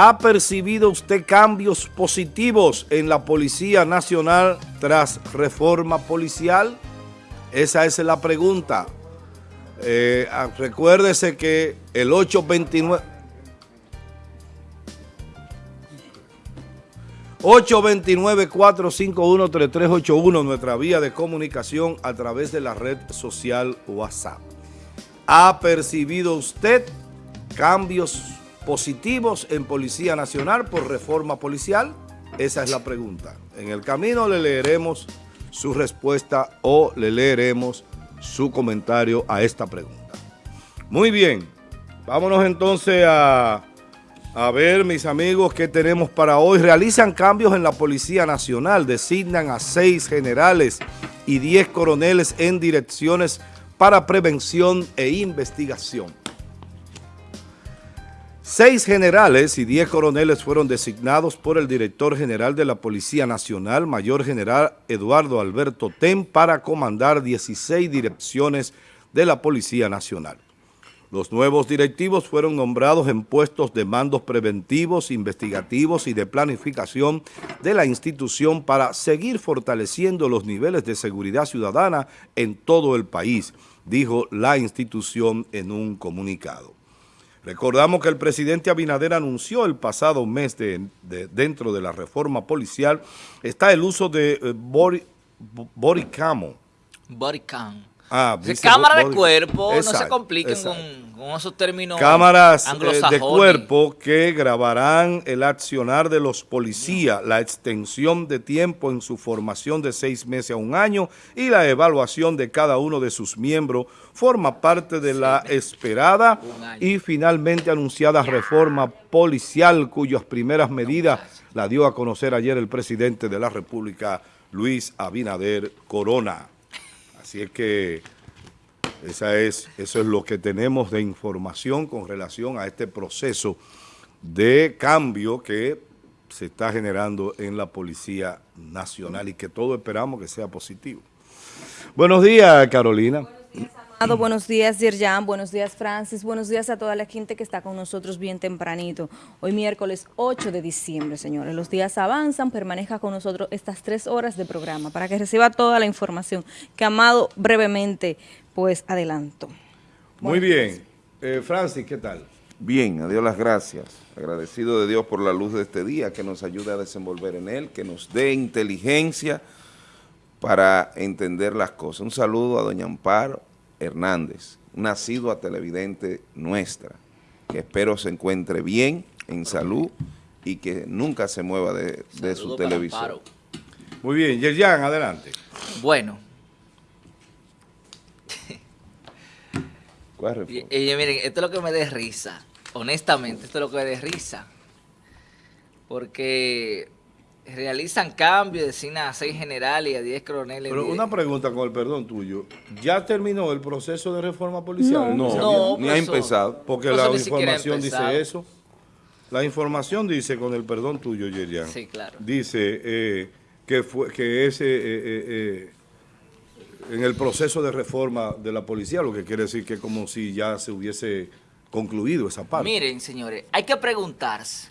¿Ha percibido usted cambios positivos en la Policía Nacional tras reforma policial? Esa es la pregunta. Eh, ah, recuérdese que el 829... 829-451-3381, nuestra vía de comunicación a través de la red social WhatsApp. ¿Ha percibido usted cambios positivos en Policía Nacional por reforma policial? Esa es la pregunta. En el camino le leeremos su respuesta o le leeremos su comentario a esta pregunta. Muy bien, vámonos entonces a, a ver, mis amigos, qué tenemos para hoy. Realizan cambios en la Policía Nacional, designan a seis generales y diez coroneles en direcciones para prevención e investigación. Seis generales y diez coroneles fueron designados por el director general de la Policía Nacional, Mayor General Eduardo Alberto Ten, para comandar 16 direcciones de la Policía Nacional. Los nuevos directivos fueron nombrados en puestos de mandos preventivos, investigativos y de planificación de la institución para seguir fortaleciendo los niveles de seguridad ciudadana en todo el país, dijo la institución en un comunicado. Recordamos que el presidente Abinader anunció el pasado mes de, dentro de la reforma policial está el uso de eh, body, Ah, cámara de cuerpo, no se compliquen con, esos términos Cámaras eh, de cuerpo que grabarán el accionar de los policías, la extensión de tiempo en su formación de seis meses a un año y la evaluación de cada uno de sus miembros forma parte de la esperada y finalmente anunciada reforma policial cuyas primeras medidas la dio a conocer ayer el presidente de la República, Luis Abinader Corona. Así es que esa es, eso es lo que tenemos de información con relación a este proceso de cambio que se está generando en la Policía Nacional y que todos esperamos que sea positivo. Buenos días, Carolina. Buenos días, Yerjan. Buenos días, Francis. Buenos días a toda la gente que está con nosotros bien tempranito. Hoy miércoles 8 de diciembre, señores. Los días avanzan. Permanezca con nosotros estas tres horas de programa para que reciba toda la información que Amado brevemente, pues, adelanto. Muy bien. Eh, Francis, ¿qué tal? Bien, a Dios las gracias. Agradecido de Dios por la luz de este día, que nos ayude a desenvolver en él, que nos dé inteligencia para entender las cosas. Un saludo a doña Amparo, Hernández, nacido a televidente nuestra, que espero se encuentre bien, en salud y que nunca se mueva de, su televisor. Muy bien, Yerjan, adelante. Bueno. y, miren, esto es lo que me da risa, honestamente, esto es lo que me da risa, porque realizan cambios, designan a seis generales y a diez coroneles. Pero una pregunta con el perdón tuyo. ¿Ya terminó el proceso de reforma policial? No, no, ni ha empezado. Porque la información dice eso. La información dice, con el perdón tuyo, Yerian. Sí, claro. Dice eh, que, fue, que ese... Eh, eh, en el proceso de reforma de la policía, lo que quiere decir que es como si ya se hubiese concluido esa parte. Miren, señores, hay que preguntarse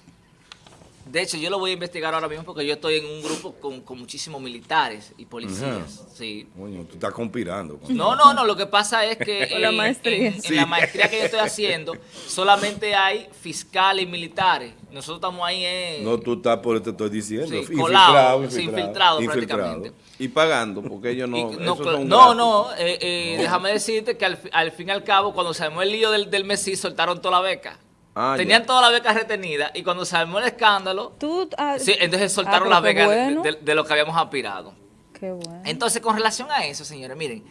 de hecho, yo lo voy a investigar ahora mismo porque yo estoy en un grupo con, muchísimos militares y policías. Sí. Coño, tú estás conspirando. No, no, no. Lo que pasa es que en, la maestría. En, la maestría que yo estoy haciendo, solamente hay fiscales y militares. Nosotros estamos ahí en... No, tú estás por te estoy diciendo. Sí, infiltrado, infiltrado, prácticamente. Y pagando, porque ellos no... no, no, eh, eh, déjame decirte que al, fin y al cabo, cuando se armó el lío del, del Messi, soltaron toda la beca. Ah, Tenían toda la beca retenida y cuando se armó el escándalo, ah, sí, entonces soltaron ah, las becas de, lo que habíamos aspirado. Qué bueno. Entonces, con relación a eso, señores, miren,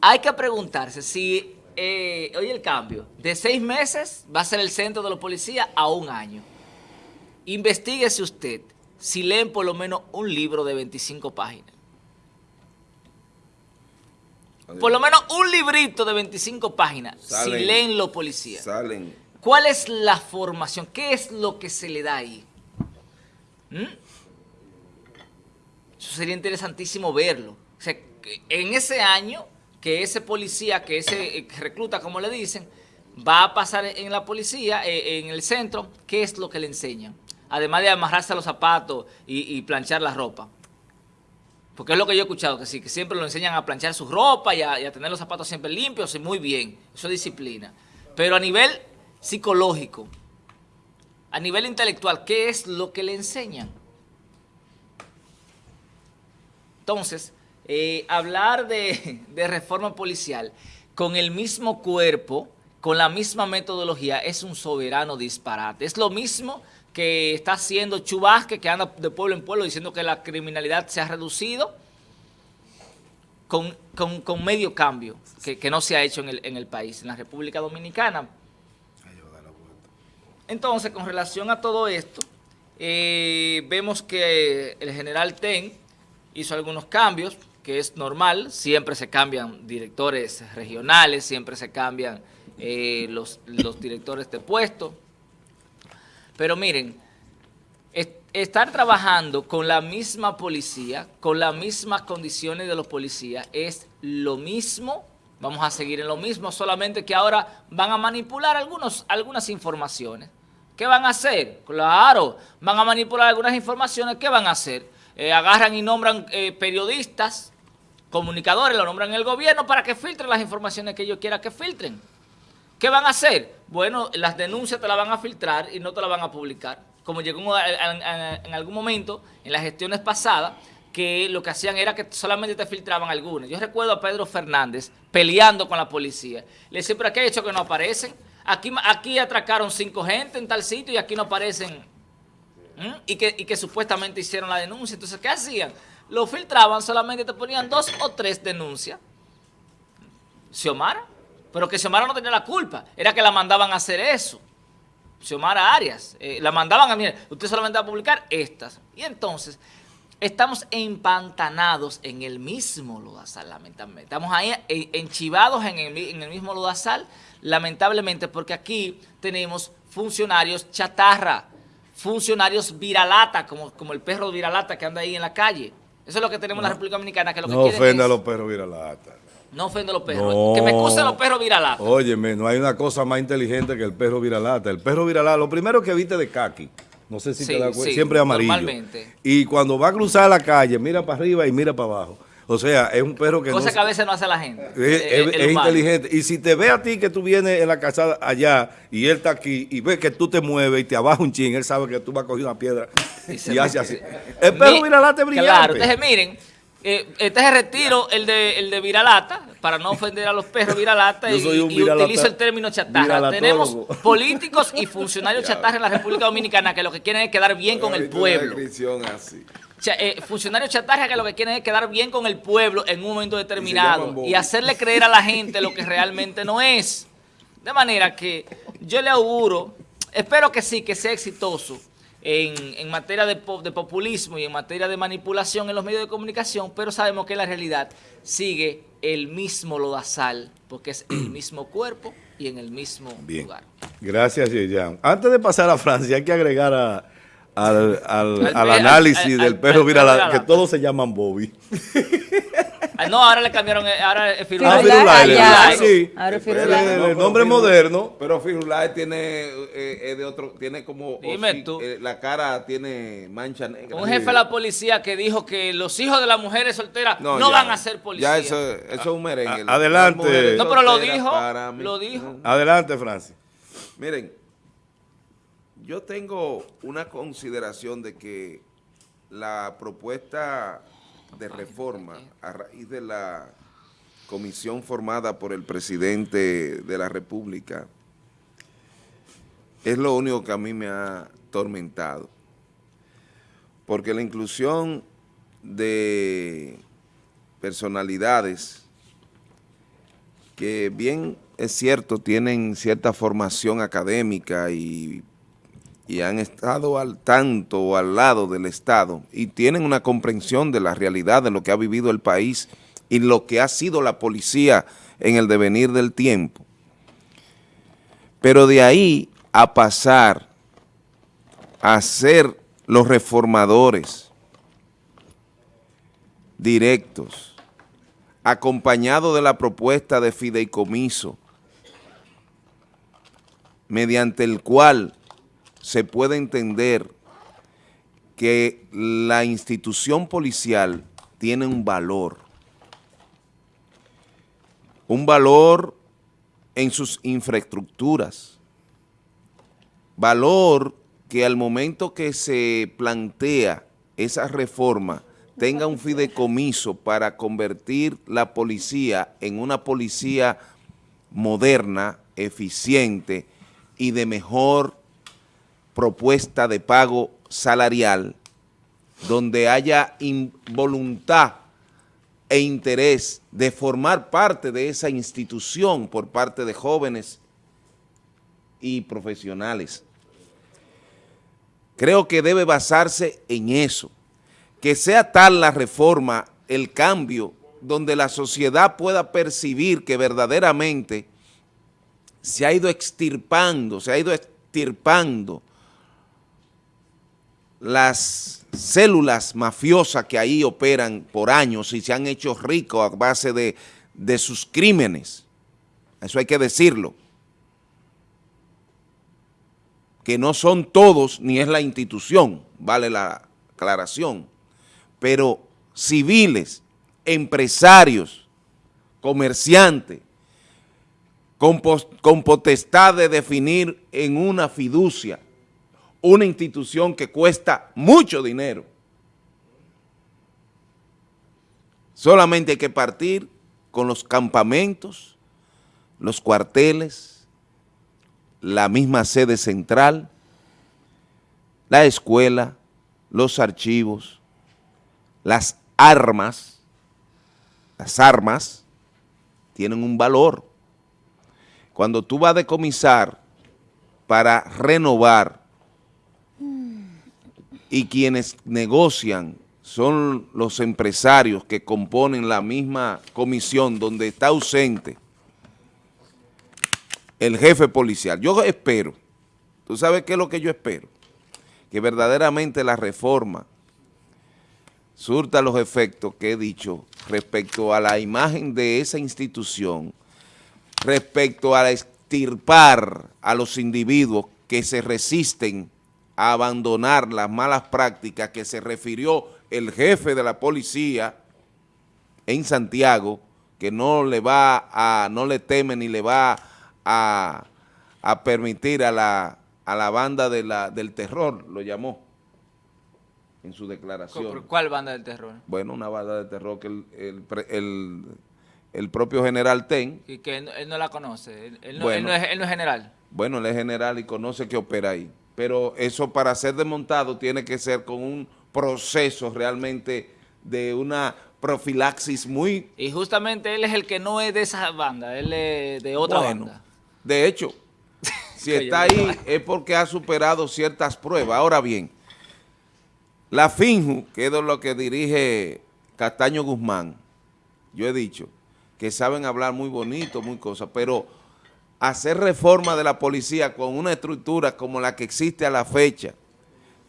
hay que preguntarse si, eh, oye, el cambio, de seis meses va a ser el centro de los policías a un año. Investíguese usted si leen por lo menos un libro de 25 páginas. Por lo menos un librito de 25 páginas, si leen los policías. Salen ¿Cuál es la formación? ¿Qué es lo que se le da ahí? ¿Mm? Eso sería interesantísimo verlo. O sea, en ese año que ese policía, que ese eh, recluta, como le dicen, va a pasar en la policía, eh, en el centro, ¿qué es lo que le enseñan? además de amarrarse los zapatos y, planchar la ropa. Porque es lo que yo he escuchado, que sí, que siempre lo enseñan a planchar su ropa y a, tener los zapatos siempre limpios y muy bien. Eso es disciplina. Pero a nivel psicológico, a nivel intelectual, ¿qué es lo que le enseñan? Entonces, eh, hablar de, reforma policial con el mismo cuerpo, con la misma metodología, es un soberano disparate. Es lo mismo que está haciendo Chubasque, que anda de pueblo en pueblo diciendo que la criminalidad se ha reducido con, medio cambio que, no se ha hecho en el país, en la República Dominicana. Entonces, con relación a todo esto, eh, vemos que el general Ten hizo algunos cambios, que es normal, siempre se cambian directores regionales, siempre se cambian eh, los, los directores de puesto, pero miren, estar trabajando con la misma policía, con las mismas condiciones de los policías, es lo mismo, vamos a seguir en lo mismo, solamente que ahora van a manipular algunos, algunas informaciones. ¿Qué van a hacer? Claro, van a manipular algunas informaciones, ¿qué van a hacer? Eh, agarran y nombran eh, periodistas, comunicadores, lo nombran el gobierno para que filtren las informaciones que ellos quieran que filtren. ¿Qué van a hacer? Bueno, las denuncias te las van a filtrar y no te las van a publicar. Como llegó en algún momento, en las gestiones pasadas, que lo que hacían era que solamente te filtraban algunas. Yo recuerdo a Pedro Fernández peleando con la policía. Le decía, pero ¿qué ha hecho que no aparecen? Aquí, aquí atracaron cinco gente en tal sitio y aquí no aparecen. Y, que, y que supuestamente hicieron la denuncia. Entonces, ¿qué hacían? Lo filtraban, solamente te ponían dos o tres denuncias. Xiomara pero que Xiomara no tenía la culpa, era que la mandaban a hacer eso. Xiomara Arias, eh, la mandaban a, mire, usted solamente va a publicar estas. Y entonces, estamos empantanados en el mismo lodazal, lamentablemente. Estamos ahí enchivados en el, en el mismo lodazal, lamentablemente, porque aquí tenemos funcionarios chatarra, funcionarios viralata, como, como el perro viralata que anda ahí en la calle. Eso es lo que tenemos en la República Dominicana. Que lo no ofenda a los perros viralata. No ofendo a los perros. Que me excusen los perros viralata. Óyeme, no hay una cosa más inteligente que el perro viralata. El perro viralata, lo primero que viste de kaki. No sé si te das cuenta, siempre amarillo. Normalmente. Y cuando va a cruzar la calle, mira para arriba y mira para abajo. O sea, es un perro que Cosa que a veces no hace la gente. Es, inteligente. Y si te ve a ti que tú vienes en la casa allá y él está aquí y ve que tú te mueves y te abajo un ching, él sabe que tú vas a coger una piedra y, hace así. El perro viralata es brillante. Claro, entonces miren eh, este es el retiro, el de, el de viralata, para no ofender a los perros viralata, y, utilizo el término chatarra. Tenemos políticos y funcionarios chatarra en la República Dominicana que lo que quieren es quedar bien con el pueblo. Eh, funcionarios chatarra que lo que quieren es quedar bien con el pueblo en un momento determinado y hacerle creer a la gente lo que realmente no es. De manera que yo le auguro, espero que sí, que sea exitoso, en, materia de, populismo y en materia de manipulación en los medios de comunicación, pero sabemos que la realidad sigue el mismo lodazal, porque es el mismo cuerpo y en el mismo lugar. Gracias, Yeyan. Antes de pasar a Francia, hay que agregar al, análisis del perro viral, que todos se llaman Bobby. Ah, no, ahora le cambiaron, eh, ahora es Firulais. Ah, sí. Ahora es El, nombre moderno. Pero Firulais tiene, eh, de otro, tiene como, Dime tú. Eh, la cara tiene mancha negra. Un jefe de la policía que dijo que los hijos de las mujeres solteras no, van a ser policías. Ya eso, eso es un merengue. adelante. No, pero lo dijo, lo dijo. Adelante, Francis. Miren, yo tengo una consideración de que la propuesta de reforma a raíz de la comisión formada por el presidente de la República es lo único que a mí me ha tormentado. Porque la inclusión de personalidades que bien es cierto, tienen cierta formación académica y y han estado al tanto o al lado del Estado y tienen una comprensión de la realidad de lo que ha vivido el país y lo que ha sido la policía en el devenir del tiempo. Pero de ahí a pasar a ser los reformadores directos, acompañado de la propuesta de fideicomiso, mediante el cual se puede entender que la institución policial tiene un valor, un valor en sus infraestructuras, valor que al momento que se plantea esa reforma tenga un fideicomiso para convertir la policía en una policía moderna, eficiente y de mejor propuesta de pago salarial, donde haya voluntad e interés de formar parte de esa institución por parte de jóvenes y profesionales. Creo que debe basarse en eso, que sea tal la reforma, el cambio, donde la sociedad pueda percibir que verdaderamente se ha ido extirpando, se ha ido extirpando las células mafiosas que ahí operan por años y se han hecho ricos a base de, de sus crímenes. Eso hay que decirlo. Que no son todos, ni es la institución, vale la aclaración, pero civiles, empresarios, comerciantes, con, con potestad de definir en una fiducia una institución que cuesta mucho dinero. Solamente hay que partir con los campamentos, los cuarteles, la misma sede central, la escuela, los archivos, las armas, las armas tienen un valor. Cuando tú vas a decomisar para renovar y quienes negocian son los empresarios que componen la misma comisión donde está ausente el jefe policial. Yo espero, ¿tú sabes qué es lo que yo espero? Que verdaderamente la reforma surta los efectos que he dicho respecto a la imagen de esa institución, respecto a extirpar a los individuos que se resisten a abandonar las malas prácticas que se refirió el jefe de la policía en Santiago, que no le va a, no le teme ni le va a, permitir a la, a la banda de la, del terror, lo llamó en su declaración. ¿Cuál banda del terror? Bueno, una banda de terror que el, propio general Ten. Y que él, no la conoce, él, no, él no es general. Bueno, él es general y conoce que opera ahí pero eso para ser desmontado tiene que ser con un proceso realmente de una profilaxis muy... Y justamente él es el que no es de esa banda, él es de otra banda. De hecho, si está ahí es porque ha superado ciertas pruebas. Ahora bien, la FINJU, que es lo que dirige Castaño Guzmán, yo he dicho que saben hablar muy bonito, muy cosas, pero hacer reforma de la policía con una estructura como la que existe a la fecha,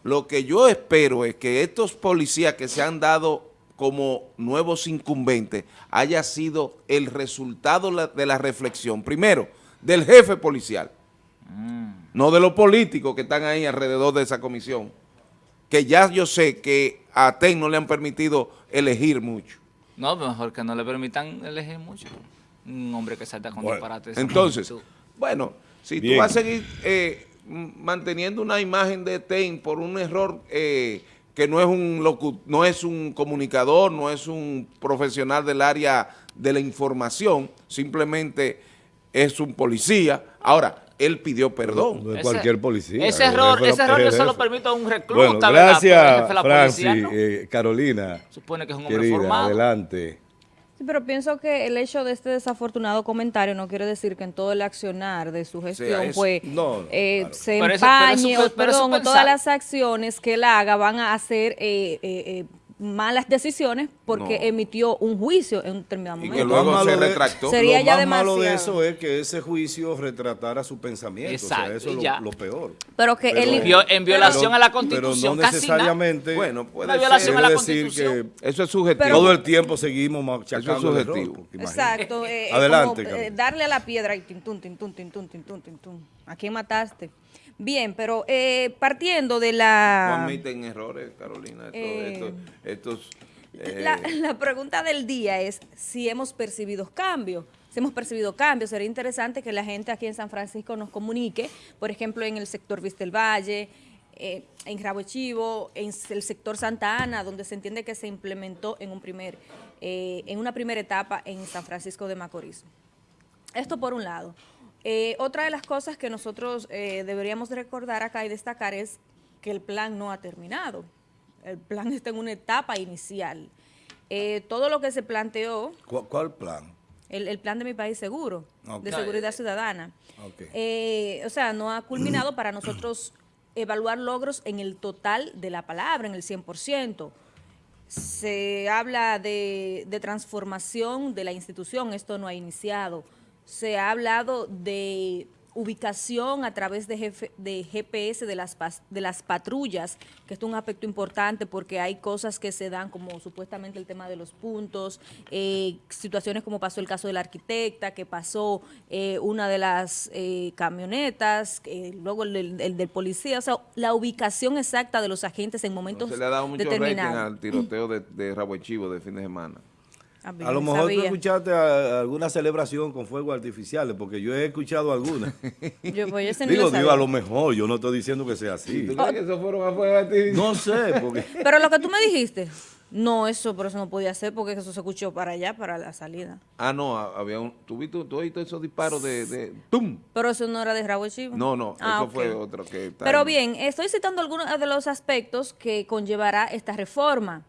lo que yo espero es que estos policías que se han dado como nuevos incumbentes haya sido el resultado de la reflexión, primero, del jefe policial, mm. no de los políticos que están ahí alrededor de esa comisión, que ya yo sé que a TEN no le han permitido elegir mucho. No, mejor que no le permitan elegir mucho un hombre que salta con disparates. Entonces, bueno, si tú vas a seguir eh, manteniendo una imagen de TEN por un error eh, que no es un no es un comunicador, no es un profesional del área de la información, simplemente es un policía. Ahora, él pidió perdón. No, es cualquier policía. Ese error, ese error yo solo permito a un recluta. Bueno, gracias, Francis, eh, Carolina. Supone que es un hombre formado. adelante. Sí, pero pienso que el hecho de este desafortunado comentario no quiere decir que en todo el accionar de su gestión pues, eh, se empañe o, perdón, todas las acciones que él haga van a hacer eh, eh, malas decisiones porque emitió un juicio en un determinado momento. Y que luego se retractó. Sería lo ya más malo de eso es que ese juicio retratara su pensamiento. Exacto, o sea, eso es lo, peor. Pero que él en violación a la Constitución, pero no necesariamente bueno, puede violación a la decir que eso es subjetivo. todo el tiempo seguimos machacando eso es subjetivo. Exacto. Eh, Adelante. Como, eh, darle a la piedra y tintún, tintún, tintún, tintún, tintún. ¿A quién mataste? Bien, pero eh, partiendo de la... No admiten errores, Carolina. Eh, estos, la, la pregunta del día es si hemos percibido cambios si hemos percibido cambios. Sería interesante que la gente aquí en San Francisco nos comunique, por ejemplo, en el sector Vista Valle, eh, en Rabo Chivo, en el sector Santa Ana, donde se entiende que se implementó en, un primer, eh, en una primera etapa en San Francisco de Macorís. Esto por un lado. Eh, otra de las cosas que nosotros deberíamos recordar acá y destacar es que el plan no ha terminado. El plan está en una etapa inicial. todo lo que se planteó... ¿Cuál, plan? El, plan de mi país seguro, de seguridad ciudadana. o sea, no ha culminado para nosotros evaluar logros en el total de la palabra, en el 100%. Se habla de, de transformación de la institución, esto no ha iniciado. Se ha hablado de ubicación a través de, de GPS de las, de las patrullas, que es un aspecto importante porque hay cosas que se dan como supuestamente el tema de los puntos, eh, situaciones como pasó el caso de la arquitecta, que pasó eh, una de las eh, camionetas, luego el, del policía, o sea, la ubicación exacta de los agentes en momentos se le ha dado mucho al tiroteo de, de Rabo Chivo de fin de semana. A, lo mejor tú escuchaste alguna celebración con fuegos artificiales, porque yo he escuchado algunas. yo, pues, digo, digo, a lo mejor, yo no estoy diciendo que sea así. ¿Tú crees que eso fueron a fuegos artificiales? No sé, porque... Pero lo que tú me dijiste, no, eso por eso no podía ser, porque eso se escuchó para allá, para la salida. Ah, no, había un... ¿Tú viste, tú oíste esos disparos de, de... ¡Tum! Pero eso no era de Rabo Chivo. No, no, ah, eso fue otro que... Pero bien, estoy citando algunos de los aspectos que conllevará esta reforma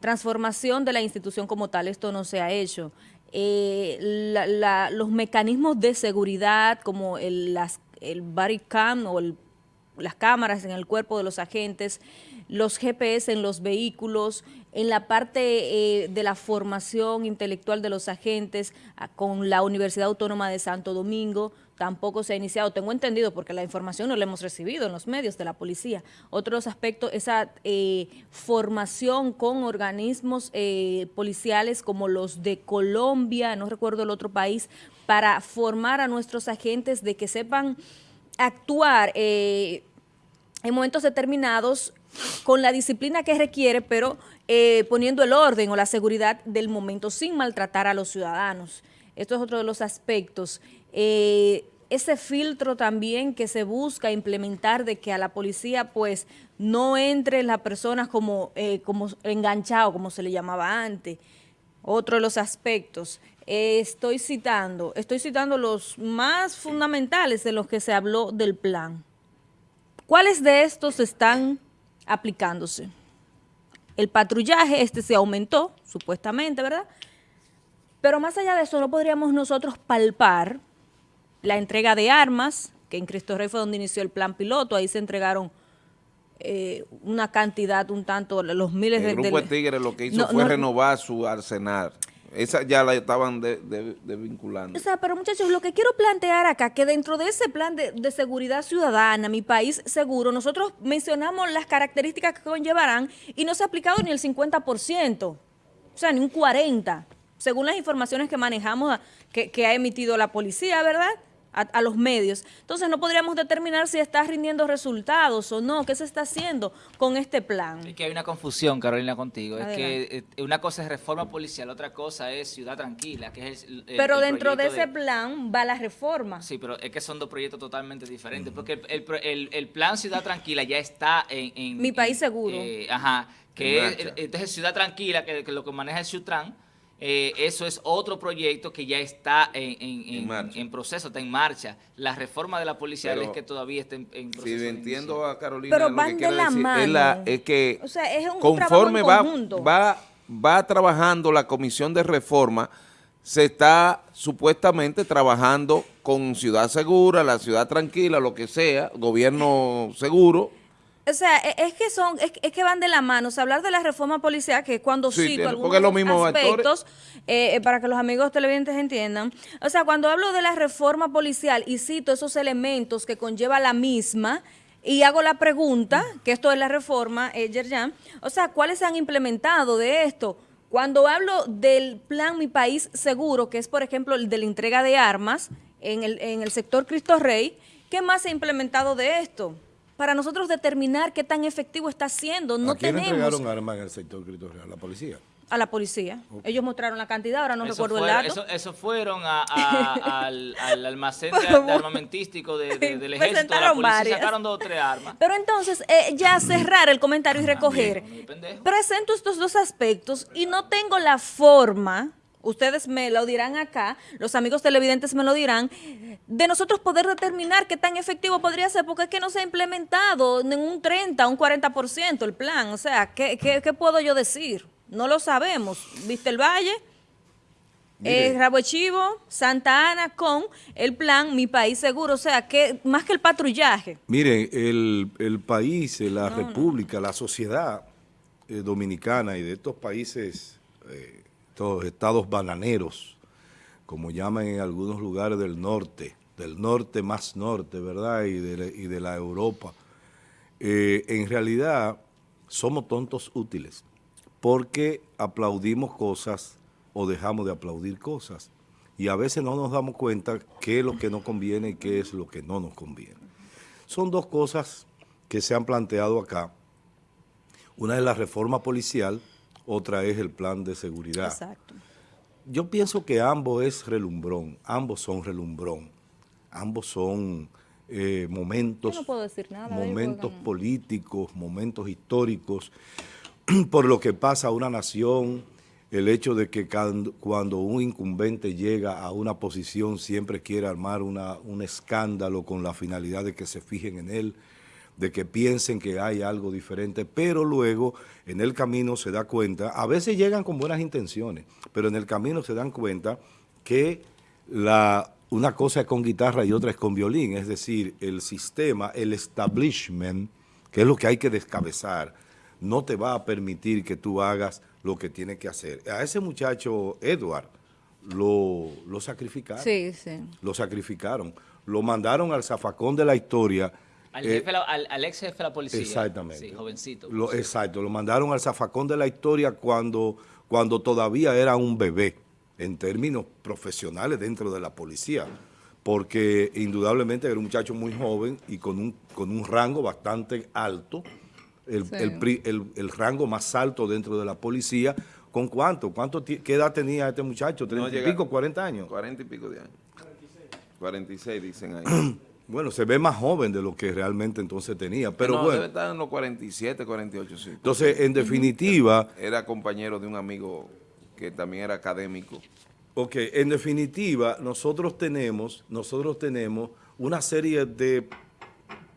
transformación de la institución como tal, esto no se ha hecho. Eh, los mecanismos de seguridad como el, las, el body cam o las cámaras en el cuerpo de los agentes, los GPS en los vehículos, en la parte eh, de la formación intelectual de los agentes con la Universidad Autónoma de Santo Domingo, tampoco se ha iniciado, tengo entendido, porque la información no la hemos recibido en los medios de la policía. Otros aspectos, esa eh, formación con organismos eh, policiales como los de Colombia, no recuerdo el otro país, para formar a nuestros agentes de que sepan actuar en momentos determinados con la disciplina que requiere, pero eh, poniendo el orden o la seguridad del momento sin maltratar a los ciudadanos. Esto es otro de los aspectos. Eh, ese filtro también que se busca implementar de que a la policía pues no entre las personas como, eh, como enganchado, como se le llamaba antes. Otro de los aspectos. estoy citando, estoy citando los más fundamentales de los que se habló del plan. ¿Cuáles de estos están aplicándose. El patrullaje, este se aumentó, supuestamente, ¿verdad? Pero más allá de eso, no podríamos nosotros palpar la entrega de armas, que en Cristo Rey fue donde inició el plan piloto, ahí se entregaron eh, una cantidad, un tanto, los miles de... El grupo de, Tigres lo que hizo fue renovar su arsenal. Esa ya la estaban desvinculando. o sea, pero muchachos, lo que quiero plantear acá, que dentro de ese plan de, seguridad ciudadana, mi país seguro, nosotros mencionamos las características que conllevarán y no se ha aplicado ni el 50%, o sea, ni un 40%, según las informaciones que manejamos, que, que ha emitido la policía, ¿verdad?, a, los medios. Entonces no podríamos determinar si está rindiendo resultados o no, qué se está haciendo con este plan. Es que hay una confusión, Carolina, contigo. Es que eh, una cosa es reforma policial, otra cosa es ciudad tranquila, que es el, Pero dentro de ese plan va la reforma. Sí, pero es que son dos proyectos totalmente diferentes, porque el, plan ciudad tranquila ya está en... Mi país seguro. Eh, ajá, que es, entonces ciudad tranquila, que, que lo que maneja el Sutran, eh, eso es otro proyecto que ya está en, proceso, está en marcha. La reforma de la policía es que todavía está en, proceso. Si entiendo a Carolina, Pero van de la mano. Es, que conforme va, va, va trabajando la comisión de reforma, se está supuestamente trabajando con ciudad segura, la ciudad tranquila, lo que sea, gobierno seguro, o sea, e, es que son, es, que van de la mano. O sea, hablar de la reforma policial, que cuando cito algunos aspectos, eh, eh, para que los amigos televidentes entiendan, o sea, cuando hablo de la reforma policial y cito esos elementos que conlleva la misma, y hago la pregunta, que esto es la reforma, eh, Yerjan, o sea, ¿cuáles se han implementado de esto? Cuando hablo del plan Mi País Seguro, que es, por ejemplo, el de la entrega de armas en el, en el sector Cristo Rey, ¿Qué más se ha implementado de esto? Para nosotros determinar qué tan efectivo está siendo, no ¿A quién tenemos... entregaron armas en el sector territorial? ¿La policía? A la policía. Ellos mostraron la cantidad, ahora no recuerdo el dato. Eso, eso fueron al, almacén de, armamentístico del ejército, de la policía sacaron dos o tres armas. Pero entonces, eh, ya cerrar el comentario y recoger. presento estos dos aspectos y no tengo la forma ustedes me lo dirán acá, los amigos televidentes me lo dirán, de nosotros poder determinar qué tan efectivo podría ser, porque es que no se ha implementado en un 30, un 40% el plan. O sea, ¿qué, qué, puedo yo decir? No lo sabemos. ¿Viste el Valle? Eh, Rabo Chivo, Santa Ana con el plan Mi País Seguro, o sea, que más que el patrullaje. Miren, el, país, la república, la sociedad eh, dominicana y de estos países eh, estados bananeros, como llaman en algunos lugares del norte, del norte más norte, ¿verdad? Y de, la Europa. Eh, en realidad somos tontos útiles, porque aplaudimos cosas o dejamos de aplaudir cosas. Y a veces no nos damos cuenta qué es lo que nos conviene y qué es lo que no nos conviene. Son dos cosas que se han planteado acá. Una es la reforma policial, otra es el plan de seguridad. Exacto. Yo pienso que ambos es relumbrón, ambos son relumbrón, ambos son eh, momentos, momentos políticos, momentos históricos, por lo que pasa a una nación, el hecho de que cuando un incumbente llega a una posición siempre quiere armar una, un escándalo con la finalidad de que se fijen en él, de que piensen que hay algo diferente, pero luego en el camino se da cuenta, a veces llegan con buenas intenciones, pero en el camino se dan cuenta que la, una cosa es con guitarra y otra es con violín, es decir, el sistema, el establishment, que es lo que hay que descabezar, no te va a permitir que tú hagas lo que tienes que hacer. A ese muchacho, Edward, lo, lo sacrificaron. Sí, sí. Lo sacrificaron. Lo mandaron al zafacón de la historia al, eh, ex jefe de la policía. Exactamente. Sí, jovencito. Lo, exacto, lo mandaron al zafacón de la historia cuando, cuando todavía era un bebé, en términos profesionales dentro de la policía, porque indudablemente era un muchacho muy joven y con un, con un rango bastante alto, el, el, rango más alto dentro de la policía. ¿Con cuánto? cuánto ¿Qué edad tenía este muchacho? ¿30 y pico, 40 años? 40 y pico de años. 46. 46 dicen ahí. Bueno, se ve más joven de lo que realmente entonces tenía, pero no, bueno. debe estar en los 47, 48, sí. Entonces, en definitiva... Era compañero de un amigo que también era académico. Ok, en definitiva, nosotros tenemos, nosotros tenemos una serie de,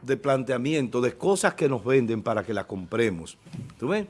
de planteamientos, de cosas que nos venden para que la compremos. ¿Tú ves?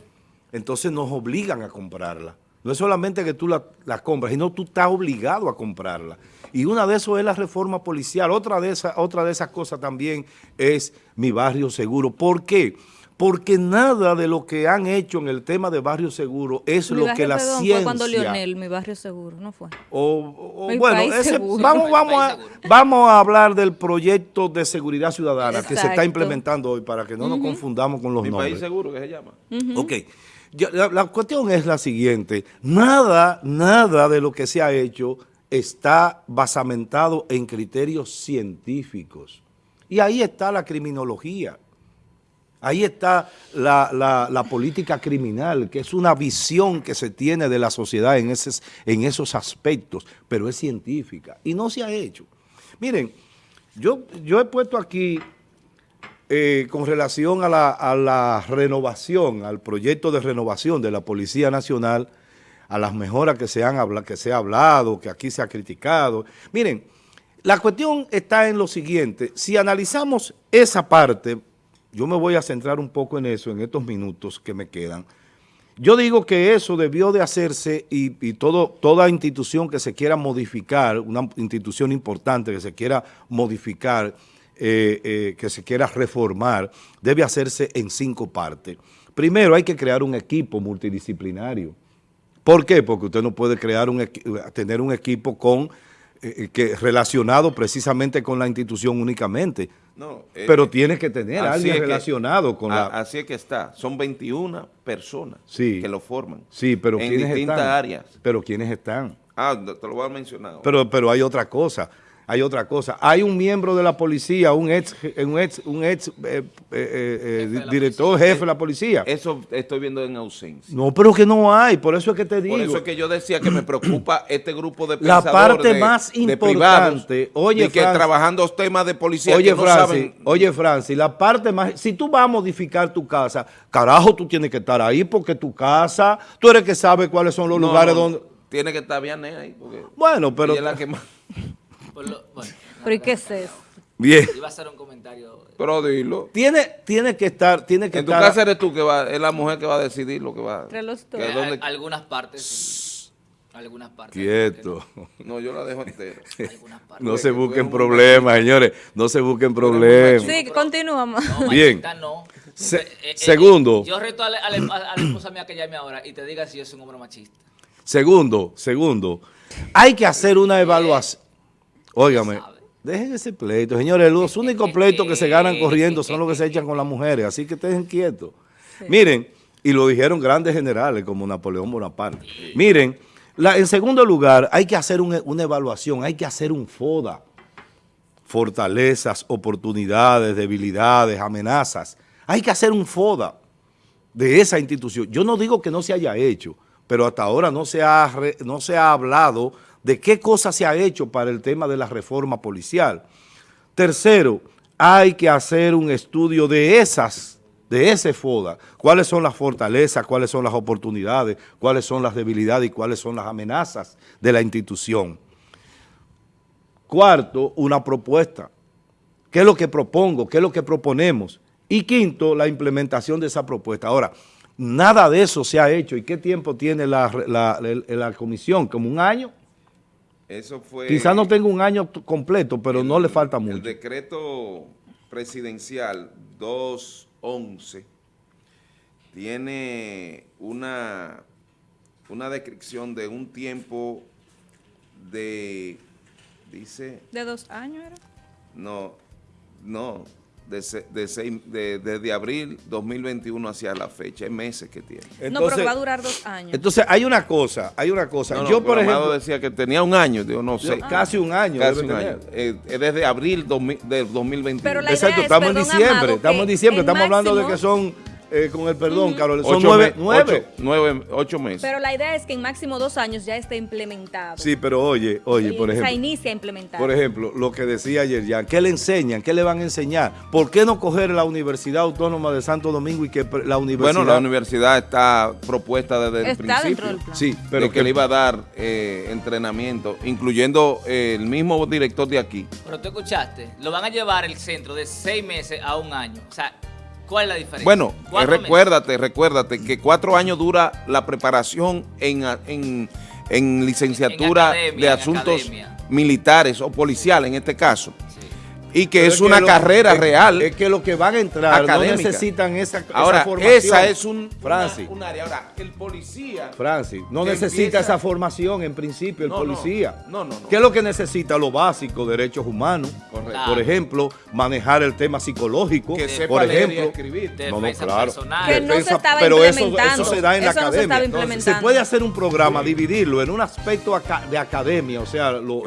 Entonces nos obligan a comprarla. No es solamente que tú la, la compras, sino tú estás obligado a comprarla. Y una de eso es la reforma policial. Otra de, esas, otra de esas cosas también es mi barrio seguro. ¿Por qué? Porque nada de lo que han hecho en el tema de barrio seguro es lo que la ciencia... Fue cuando Lionel, mi barrio seguro, ¿no fue? O, bueno, vamos, vamos, a, vamos a hablar del proyecto de seguridad ciudadana que se está implementando hoy para que no nos confundamos con los nombres. Mi país seguro que se llama. Ok la, cuestión es la siguiente, nada, nada de lo que se ha hecho está basamentado en criterios científicos. Y ahí está la criminología, ahí está la, la, política criminal, que es una visión que se tiene de la sociedad en, ese, en esos aspectos, pero es científica y no se ha hecho. Miren, yo, yo he puesto aquí eh, con relación a la, renovación, al proyecto de renovación de la Policía Nacional, a las mejoras que se, han que se ha hablado, que aquí se ha criticado. Miren, la cuestión está en lo siguiente, si analizamos esa parte, yo me voy a centrar un poco en eso en estos minutos que me quedan, yo digo que eso debió de hacerse y, todo, toda institución que se quiera modificar, una institución importante que se quiera modificar, eh, eh, que se quiera reformar debe hacerse en cinco partes. Primero hay que crear un equipo multidisciplinario. ¿Por qué? Porque usted no puede crear un tener un equipo con eh, que relacionado precisamente con la institución únicamente. No, pero tiene que tener alguien relacionado con la... Así es que está. Son 21 personas que lo forman. Sí, pero en distintas áreas. Pero ¿quiénes están? Ah, te lo voy a mencionar. Pero, pero hay otra cosa hay otra cosa. Hay un miembro de la policía, un ex, un ex, un ex eh, eh, eh, director jefe de la policía. Eso estoy viendo en ausencia. No, pero que no hay, por eso es que te digo. Por eso es que yo decía que me preocupa este grupo de La parte más importante, oye, que trabajando temas de policía oye, Francis, Oye, Francis, la parte más, si tú vas a modificar tu casa, carajo, tú tienes que estar ahí porque tu casa, tú eres que sabe cuáles son los lugares donde... Tiene que estar bien ahí. bueno, pero... la que más... ¿Pero y qué es eso? Bien. Iba a hacer un comentario. Pero dilo. Tiene, tiene que estar, tiene que en tu casa eres tú que va, es la mujer que va a decidir lo que va. Que algunas partes. Algunas partes. Quieto. No, yo la dejo entera. no se busquen problemas, señores. No se busquen problemas. Sí, continuamos. Bien. No. Eh, eh, segundo. Yo reto a la, a, la, esposa mía que llame ahora y te diga si yo soy un hombre machista. Segundo, segundo. Hay que hacer una evaluación. Óigame, dejen ese pleito. Señores, los únicos pleitos que se ganan corriendo son los que se echan con las mujeres, así que estén quietos. Miren, y lo dijeron grandes generales como Napoleón Bonaparte. Miren, en segundo lugar, hay que hacer una evaluación, hay que hacer un FODA. Fortalezas, oportunidades, debilidades, amenazas. Hay que hacer un FODA de esa institución. Yo no digo que no se haya hecho, pero hasta ahora no se ha, no se ha hablado de qué cosa se ha hecho para el tema de la reforma policial. Tercero, hay que hacer un estudio de esas, de ese FODA, cuáles son las fortalezas, cuáles son las oportunidades, cuáles son las debilidades y cuáles son las amenazas de la institución. Cuarto, una propuesta. ¿Qué es lo que propongo? ¿Qué es lo que proponemos? Y quinto, la implementación de esa propuesta. Ahora, nada de eso se ha hecho. ¿Y qué tiempo tiene la, la comisión? ¿Como un año? Eso fue... Quizás no tenga un año completo, pero no le falta mucho. El decreto presidencial 211 tiene una, una descripción de un tiempo de, dice... ¿De dos años era? No, no, de, desde abril 2021 hacia la fecha, hay meses que tiene. no, pero va a durar dos años. Entonces, hay una cosa, hay una cosa. Yo, por ejemplo... decía que tenía un año, digo, no sé. Casi un año. Casi un año. Eh, desde abril de 2021. Exacto, estamos en diciembre, estamos en diciembre, estamos hablando de que son eh, con el perdón, Carol, son nueve, nueve. nueve, ocho meses. Pero la idea es que en máximo dos años ya esté implementado. Sí, pero oye, oye, por ejemplo. Se inicia a implementar. Por ejemplo, lo que decía ayer ya, ¿qué le enseñan? ¿Qué le van a enseñar? ¿Por qué no coger la Universidad Autónoma de Santo Domingo y que la universidad... Bueno, la universidad está propuesta desde el principio. Dentro del plan. Sí, pero que, le iba a dar eh, entrenamiento, incluyendo eh, el mismo director de aquí. Pero tú escuchaste, lo van a llevar el centro de seis meses a un año. O sea, ¿Cuál es la diferencia? Bueno, recuérdate, recuérdate que cuatro años dura la preparación en, en, licenciatura de asuntos militares o policiales en este caso y que es, una carrera real. Es que los que van a entrar no necesitan esa, Ahora, formación. esa es un, Francis, un área. Ahora, el policía... Francis, no necesita esa formación en principio el policía. No, no, no, ¿Qué es lo que necesita? Lo básico, derechos humanos. Correcto. Por ejemplo, manejar el tema psicológico. Que sepa por ejemplo, y escribir. No, no, claro. Que no se estaba pero eso, eso, se da en la academia. se puede hacer un programa, dividirlo en un aspecto de academia, o sea, lo,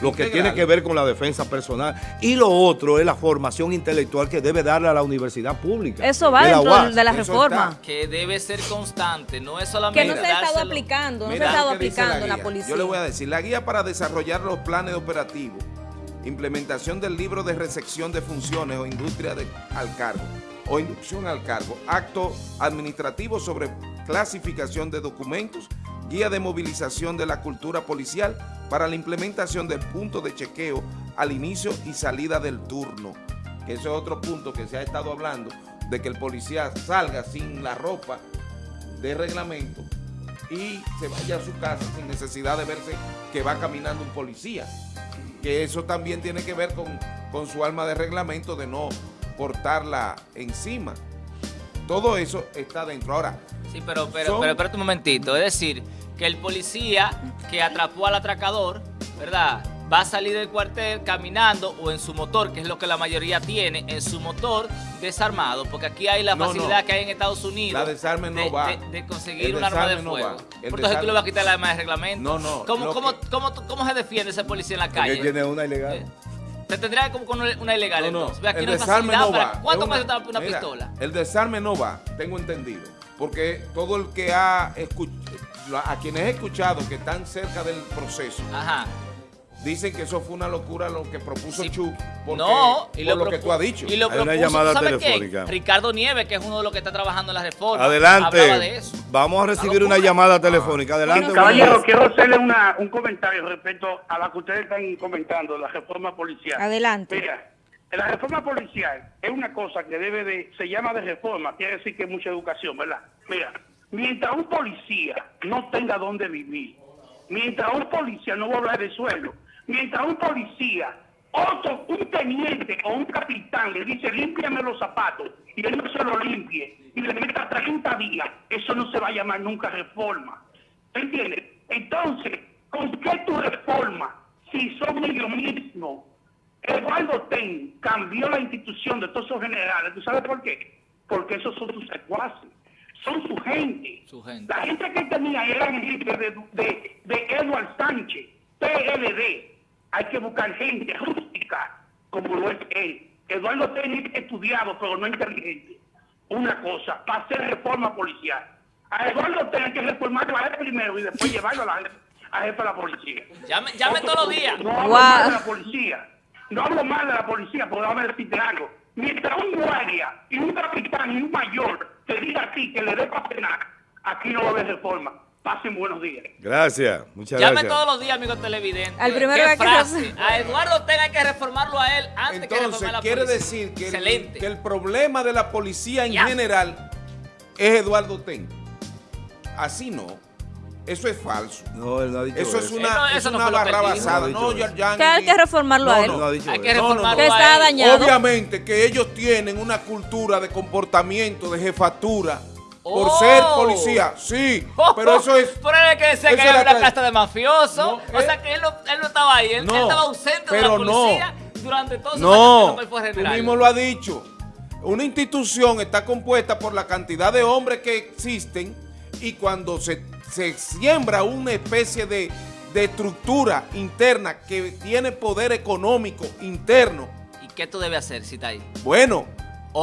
lo que tiene que ver con la defensa personal. Y lo otro es la formación intelectual que debe darle a la universidad pública. Eso va dentro de la reforma. Que debe ser constante, no es solamente Que no se ha estado aplicando, no se ha estado aplicando la, policía. Yo le voy a decir, la guía para desarrollar los planes operativos, implementación del libro de recepción de funciones o industria de, al cargo, o inducción al cargo, acto administrativo sobre clasificación de documentos, guía de movilización de la cultura policial para la implementación del punto de chequeo al inicio y salida del turno, que ese es otro punto que se ha estado hablando, de que el policía salga sin la ropa de reglamento y se vaya a su casa sin necesidad de verse que va caminando un policía, que eso también tiene que ver con, con su alma de reglamento de no portarla encima. Todo eso está dentro. Ahora, Sí, pero, pero, pero espérate un momentito. Es decir, que el policía que atrapó al atracador, ¿verdad? Va a salir del cuartel caminando o en su motor, que es lo que la mayoría tiene, en su motor desarmado, porque aquí hay la facilidad que hay en Estados Unidos de, conseguir un arma de fuego. Entonces tú le vas a quitar la arma de reglamento. No, no. ¿Cómo, cómo, cómo, cómo, se defiende ese policía en la calle? Porque tiene una ilegal. Eh, te tendría como con una ilegal. No, no. Aquí el desarme no va. ¿Cuánto cuesta una, pistola? El desarme no va, tengo entendido. Porque todo el que ha escuchado, a quienes he escuchado que están cerca del proceso, Ajá Dicen que eso fue una locura lo que propuso Chu, no, y por lo, que tú has dicho. Y lo Hay una llamada telefónica. Ricardo Nieves, que es uno de los que está trabajando en la reforma. Adelante. Vamos a recibir una llamada telefónica. Adelante. caballero, quiero hacerle una, un comentario respecto a la que ustedes están comentando, la reforma policial. Adelante. Mira, la reforma policial es una cosa que debe de, se llama de reforma, quiere decir que es mucha educación, ¿verdad? Mira, mientras un policía no tenga dónde vivir, mientras un policía no va a hablar de suelo, mientras un policía, otro, un teniente o un capitán le dice, límpiame los zapatos, y él no se lo limpie, y le meta 30 días, eso no se va a llamar nunca reforma. ¿Entiendes? Entonces, ¿con qué tu reforma? Si son ellos mismos. Eduardo Ten cambió la institución de todos esos generales. ¿Tú sabes por qué? Porque esos son sus secuaces. Son su gente. La gente que tenía era gente de, de, de Edward Sánchez, PLD hay que buscar gente rústica como lo es él. Eduardo Técnico estudiado, pero no inteligente. Una cosa, para hacer reforma policial. A Eduardo Técnico hay que reformarlo a él primero y después llevarlo a la a jefe de la policía. Llame, llame todos los días. No hablo mal de la policía. No hablo mal de la policía, porque déjame decirte algo. Mientras un guardia y un capitán y un mayor te diga a ti que le dé para cenar, aquí no va a haber reforma. Pasen buenos días. Gracias, muchas gracias. Llame todos los días, amigo televidente. Al primero que frase? A Eduardo tenga que reformarlo a él antes que reformar la quiere decir que el, que el, problema de la policía en general es Eduardo Ten. Así no. Eso es falso. No, él no ha dicho eso. es una, es una barra basada. No, ya, ya, que hay que reformarlo a él. No, hay que reformarlo que está dañado. Obviamente que ellos tienen una cultura de comportamiento, de jefatura, por ser oh. policía, sí, pero eso es... Por él que decía que era una casta de mafioso, o sea que él no, él no estaba ahí, él, estaba ausente de la policía durante todo su no, años fue general. tú mismo lo has dicho, una institución está compuesta por la cantidad de hombres que existen y cuando se, se siembra una especie de, de estructura interna que tiene poder económico interno. ¿Y qué tú debes hacer si está ahí? Bueno,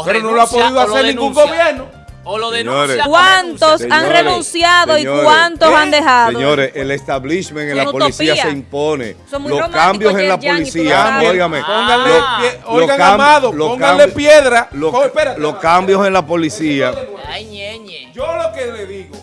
pero no lo ha podido hacer ningún gobierno. O lo denuncia. ¿Cuántos han renunciado y cuántos han dejado? Señores, el establishment en la policía se impone. Los cambios en la policía, óigame. Pónganle, oigan, amado, pónganle piedra. Los cambios en la policía. Yo lo que le digo,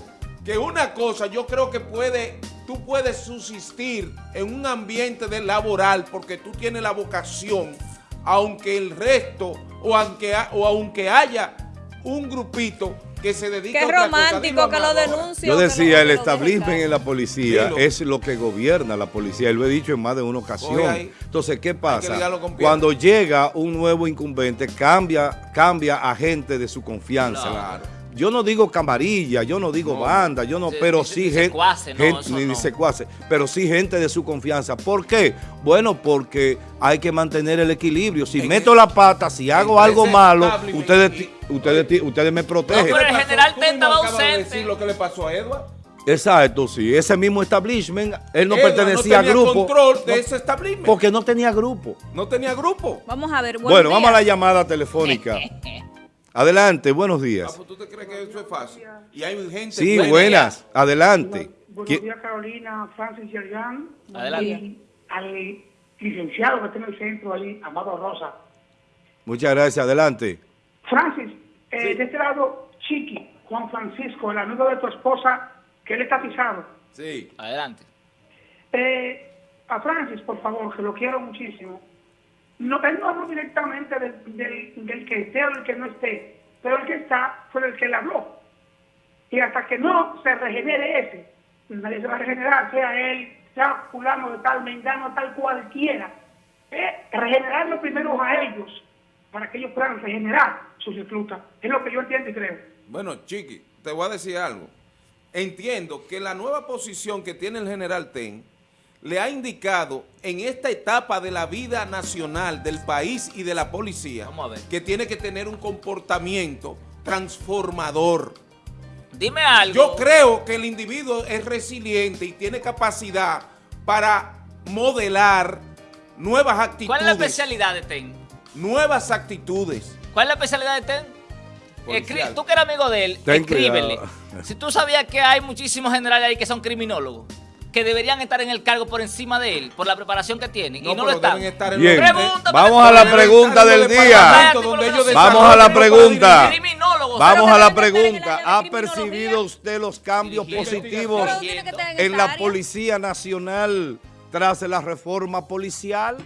que una cosa yo creo que puede, tú puedes subsistir en un ambiente de laboral porque tú tienes la vocación, aunque el resto o aunque, o aunque haya un grupito que se dedica Qué a romántico que lo denuncia. Yo decía, el establishment en la policía es lo que gobierna la policía. Él lo he dicho en más de una ocasión. Entonces, ¿qué pasa? Cuando llega un nuevo incumbente, cambia, cambia a gente de su confianza. Claro yo no digo camarilla, yo no digo banda, yo no, pero sí gente, ni secuace, pero sí gente de su confianza. ¿Por qué? Bueno, porque hay que mantener el equilibrio. Si meto la pata, si hago algo malo, ustedes, ustedes, ustedes me protegen. pero el general estaba ausente. lo que le pasó a Edward? Exacto, sí. Ese mismo establishment, él no pertenecía no a grupo. control de ese establishment. Porque no tenía grupo. No tenía grupo. Vamos a ver. Bueno, vamos a la llamada telefónica. Adelante, buenos días. Ah, pues, ¿Tú te crees que eso es fácil? Y hay gente Sí, buenas. Adelante. buenos días, Carolina, Francis Yerjan. Adelante. Y al licenciado que está en el centro ahí, Amado Rosa. Muchas gracias. Adelante. Francis, eh, de este lado, Chiqui, Juan Francisco, el amigo de tu esposa, que él está pisado. Sí. Adelante. Eh, a Francis, por favor, que lo quiero muchísimo no, él no habló directamente del, que esté o del que no esté, pero el que está fue el que le habló. Y hasta que no se regenere ese, nadie se va a regenerar, sea él, sea fulano de tal, mengano, tal cualquiera. Eh, regenerarlo primero a ellos, para que ellos puedan regenerar sus reclutas. Es lo que yo entiendo y creo. Bueno, Chiqui, te voy a decir algo. Entiendo que la nueva posición que tiene el general Ten le ha indicado en esta etapa de la vida nacional del país y de la policía que tiene que tener un comportamiento transformador. Dime algo. Yo creo que el individuo es resiliente y tiene capacidad para modelar nuevas actitudes. ¿Cuál es la especialidad de TEN? Nuevas actitudes. ¿Cuál es la especialidad de TEN? tú que eres amigo de él, escríbele. Si tú sabías que hay muchísimos generales ahí que son criminólogos, que deberían estar en el cargo por encima de él, por la preparación que tienen, y no lo están. Bien. Vamos a la pregunta del día. Vamos a la pregunta. Vamos a la pregunta. ¿Ha percibido usted los cambios positivos en la Policía Nacional tras la reforma policial?